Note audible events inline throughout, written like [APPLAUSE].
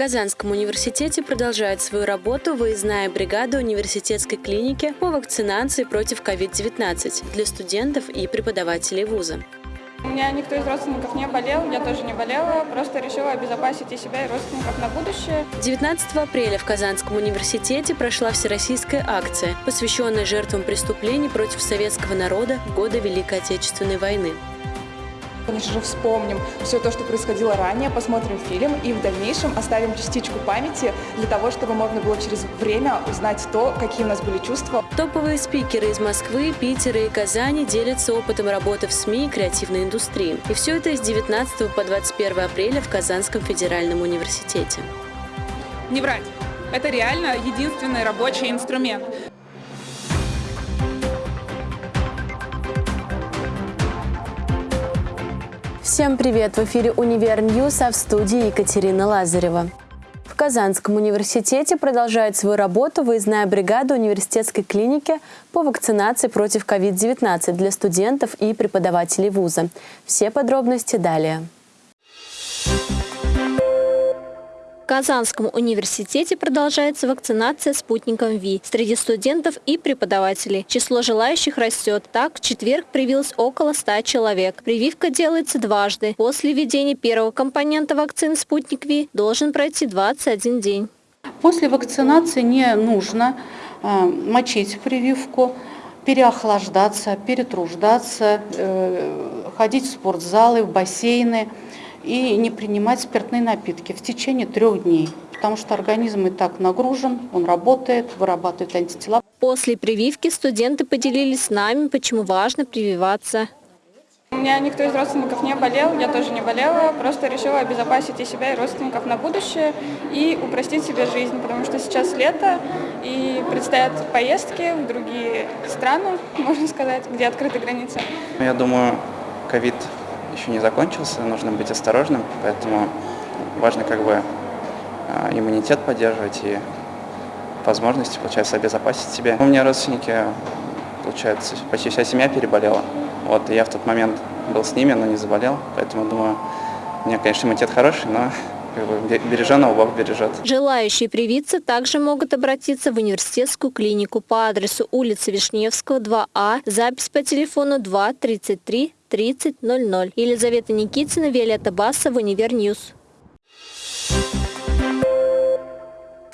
Казанском университете продолжает свою работу выездная бригада университетской клиники по вакцинации против COVID-19 для студентов и преподавателей вуза. У меня никто из родственников не болел, я тоже не болела, просто решила обезопасить и себя, и родственников на будущее. 19 апреля в Казанском университете прошла всероссийская акция, посвященная жертвам преступлений против советского народа в годы Великой Отечественной войны конечно же, вспомним все то, что происходило ранее, посмотрим фильм и в дальнейшем оставим частичку памяти для того, чтобы можно было через время узнать то, какие у нас были чувства. Топовые спикеры из Москвы, Питера и Казани делятся опытом работы в СМИ и креативной индустрии. И все это с 19 по 21 апреля в Казанском федеральном университете. Не врать. Это реально единственный рабочий инструмент. Всем привет! В эфире «Универ News», а в студии Екатерина Лазарева. В Казанском университете продолжает свою работу выездная бригада университетской клиники по вакцинации против COVID-19 для студентов и преподавателей вуза. Все подробности далее. Казанском университете продолжается вакцинация спутником V среди студентов и преподавателей. Число желающих растет. Так, в четверг привилось около 100 человек. Прививка делается дважды. После введения первого компонента вакцины «Спутник V» должен пройти 21 день. После вакцинации не нужно э, мочить прививку, переохлаждаться, перетруждаться, э, ходить в спортзалы, в бассейны – и не принимать спиртные напитки в течение трех дней, потому что организм и так нагружен, он работает, вырабатывает антитела. После прививки студенты поделились с нами, почему важно прививаться. У меня никто из родственников не болел, я тоже не болела, просто решила обезопасить и себя, и родственников на будущее и упростить себе жизнь, потому что сейчас лето и предстоят поездки в другие страны, [LAUGHS] можно сказать, где открыты границы. Я думаю, ковид еще не закончился, нужно быть осторожным, поэтому важно как бы а, иммунитет поддерживать и возможности, получается, обезопасить себя. У меня родственники, получается, почти вся семья переболела. Вот, и я в тот момент был с ними, но не заболел, поэтому думаю, у меня, конечно, иммунитет хороший, но береженого Бог бережет. Желающие привиться также могут обратиться в университетскую клинику по адресу улица Вишневского, 2А, запись по телефону 2 33 3000. Елизавета Никитина, Виолетта Басова, Универ News.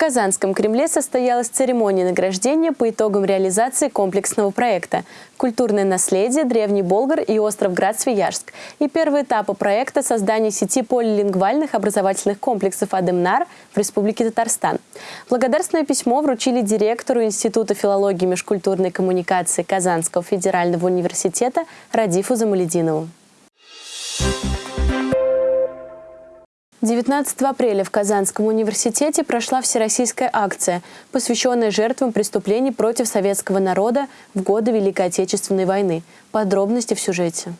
Казанском Кремле состоялась церемония награждения по итогам реализации комплексного проекта «Культурное наследие. Древний Болгар и остров Град-Свияжск» и первый этап проекта создания сети полилингвальных образовательных комплексов «Адемнар» в Республике Татарстан. Благодарственное письмо вручили директору Института филологии и межкультурной коммуникации Казанского федерального университета Радифу Замалединову. 19 апреля в Казанском университете прошла всероссийская акция, посвященная жертвам преступлений против советского народа в годы Великой Отечественной войны. Подробности в сюжете.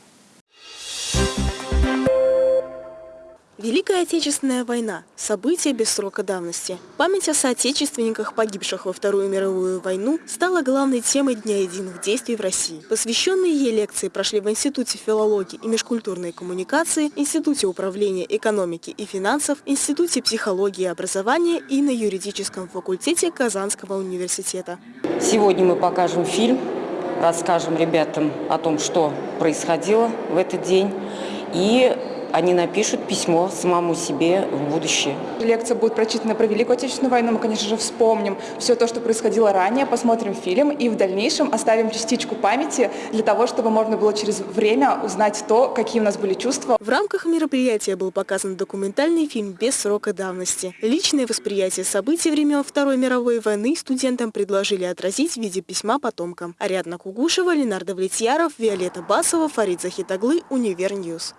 Великая Отечественная война – событие без срока давности. Память о соотечественниках, погибших во Вторую мировую войну, стала главной темой Дня единых действий в России. Посвященные ей лекции прошли в Институте филологии и межкультурной коммуникации, Институте управления экономики и финансов, Институте психологии и образования и на юридическом факультете Казанского университета. Сегодня мы покажем фильм, расскажем ребятам о том, что происходило в этот день и они напишут письмо самому себе в будущее. Лекция будет прочитана про Великую Отечественную войну. Мы, конечно же, вспомним все то, что происходило ранее, посмотрим фильм и в дальнейшем оставим частичку памяти для того, чтобы можно было через время узнать то, какие у нас были чувства. В рамках мероприятия был показан документальный фильм без срока давности. Личное восприятие событий времен Второй мировой войны студентам предложили отразить в виде письма потомкам. Ариадна Кугушева, Ленардо Влетьяров, Виолетта Басова, Фарид Захитаглы, Универ News.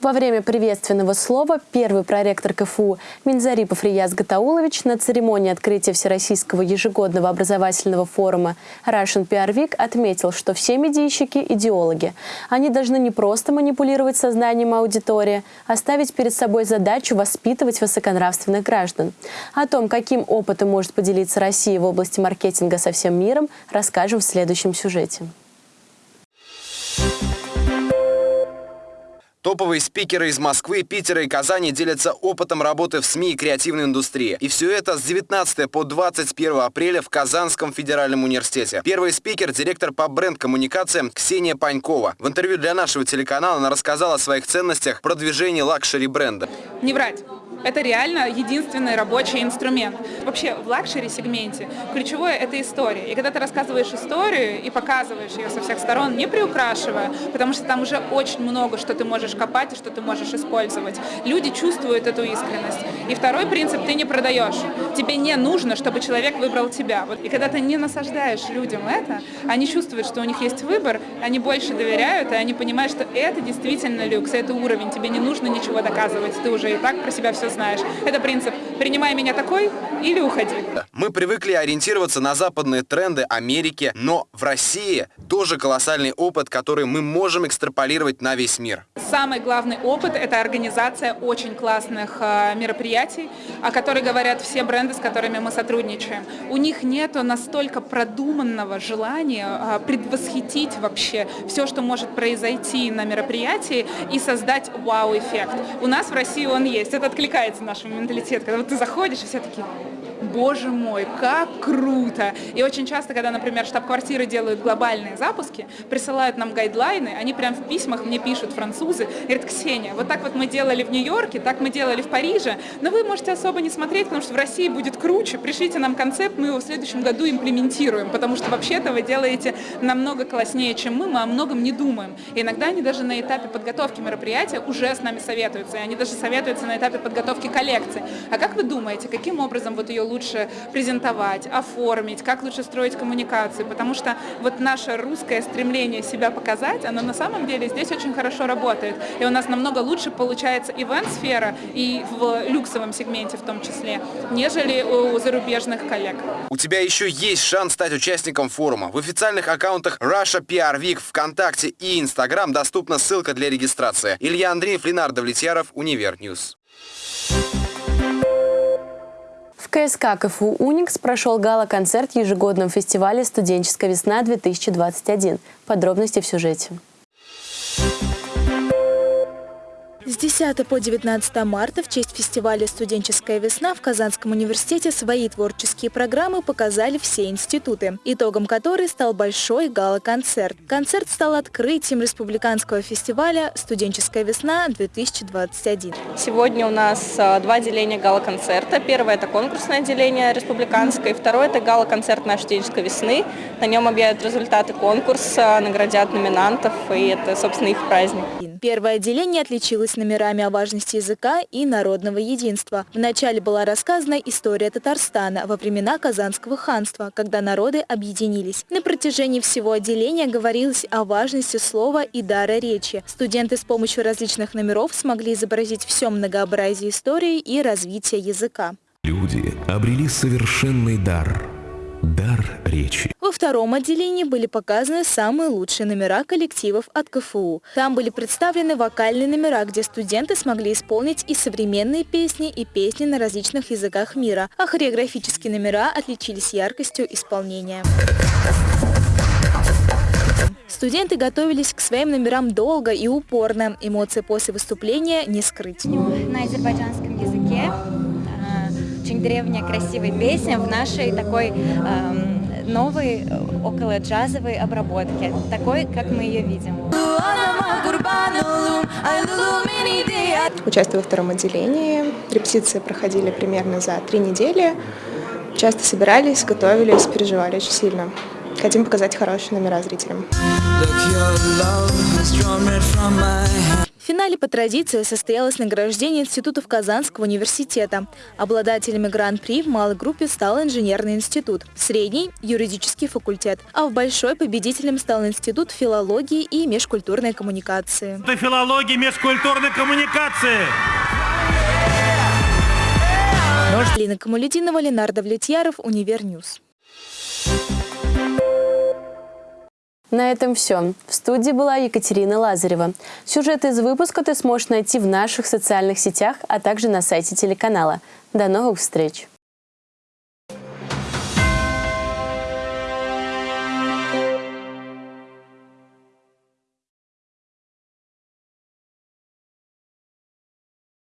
Во время приветственного слова первый проректор КФУ Минзарипов Рияз Гатаулович на церемонии открытия Всероссийского ежегодного образовательного форума Russian PR Week отметил, что все медийщики – идеологи. Они должны не просто манипулировать сознанием аудитории, а ставить перед собой задачу воспитывать высоконравственных граждан. О том, каким опытом может поделиться Россия в области маркетинга со всем миром, расскажем в следующем сюжете. Топовые спикеры из Москвы, Питера и Казани делятся опытом работы в СМИ и креативной индустрии. И все это с 19 по 21 апреля в Казанском федеральном университете. Первый спикер – директор по бренд-коммуникациям Ксения Панькова. В интервью для нашего телеканала она рассказала о своих ценностях продвижения luxury-бренда. Не врать. Это реально единственный рабочий инструмент. Вообще в luxury-сегменте ключевое – это история. И когда ты рассказываешь историю и показываешь ее со всех сторон, не приукрашивая, потому что там уже очень много, что ты можешь копать и что ты можешь использовать, люди чувствуют эту искренность. И второй принцип – ты не продаешь. Тебе не нужно, чтобы человек выбрал тебя. Вот. И когда ты не насаждаешь людям это, они чувствуют, что у них есть выбор, они больше доверяют, и они понимают, что это действительно люкс, это уровень, тебе не нужно ничего доказывать, ты уже и так про себя все знаешь. Это принцип «принимай меня такой или уходи». Мы привыкли ориентироваться на западные тренды Америки, но в России тоже колоссальный опыт, который мы можем экстраполировать на весь мир. Самый главный опыт – это организация очень классных э, мероприятий, о которых говорят все бренды, с которыми мы сотрудничаем. У них нет настолько продуманного желания э, предвосхитить вообще все, что может произойти на мероприятии и создать вау-эффект. У нас в России он есть. Это откликается нашему менталитету. Когда ты заходишь, и все такие боже мой, как круто! И очень часто, когда, например, штаб-квартиры делают глобальные запуски, присылают нам гайдлайны, они прям в письмах мне пишут французы, говорят, Ксения, вот так вот мы делали в Нью-Йорке, так мы делали в Париже, но вы можете особо не смотреть, потому что в России будет круче, пришлите нам концепт, мы его в следующем году имплементируем, потому что вообще-то вы делаете намного класснее, чем мы, мы о многом не думаем. И иногда они даже на этапе подготовки мероприятия уже с нами советуются, и они даже советуются на этапе подготовки коллекции. А как вы думаете, каким образом вот ее лучше презентовать, оформить, как лучше строить коммуникации, потому что вот наше русское стремление себя показать, оно на самом деле здесь очень хорошо работает. И у нас намного лучше получается ивент-сфера и в люксовом сегменте в том числе, нежели у зарубежных коллег. У тебя еще есть шанс стать участником форума. В официальных аккаунтах Russia PR Week ВКонтакте и Инстаграм доступна ссылка для регистрации. Илья Андреев, Ленардо Влетьяров, Универ News. В КСК КФУ «Уникс» прошел гала-концерт ежегодном фестивале «Студенческая весна-2021». Подробности в сюжете. С 10 по 19 марта в честь фестиваля «Студенческая весна» в Казанском университете свои творческие программы показали все институты, итогом которой стал большой гала-концерт. Концерт стал открытием республиканского фестиваля «Студенческая весна-2021». Сегодня у нас а, два отделения гала-концерта. Первое – это конкурсное отделение республиканское, второе – это гала-концерт нашей студенческой весны. На нем объявят результаты конкурса, наградят номинантов, и это, собственно, их праздник. Первое отделение отличилось номерами о важности языка и народного единства. Вначале была рассказана история Татарстана во времена Казанского ханства, когда народы объединились. На протяжении всего отделения говорилось о важности слова и дара речи. Студенты с помощью различных номеров смогли изобразить все многообразие истории и развития языка. Люди обрели совершенный дар – дар речи. Во втором отделении были показаны самые лучшие номера коллективов от КФУ. Там были представлены вокальные номера, где студенты смогли исполнить и современные песни, и песни на различных языках мира, а хореографические номера отличились яркостью исполнения. Студенты готовились к своим номерам долго и упорно. Эмоции после выступления не скрыть. На азербайджанском языке очень древняя красивая песня в нашей такой эм, новой около джазовой обработке, такой, как мы ее видим. Участвую во втором отделении. Репетиции проходили примерно за три недели. Часто собирались, готовились, переживали очень сильно. Хотим показать хорошие номера зрителям. В финале по традиции состоялось награждение институтов Казанского университета. Обладателями гран-при в малой группе стал инженерный институт, в средней – юридический факультет, а в большой победителем стал институт филологии и межкультурной коммуникации. Институт филологии и межкультурной коммуникации! Лина Камалединова, Ленардо Влетьяров, Универ News. На этом все. В студии была Екатерина Лазарева. Сюжет из выпуска ты сможешь найти в наших социальных сетях, а также на сайте телеканала. До новых встреч!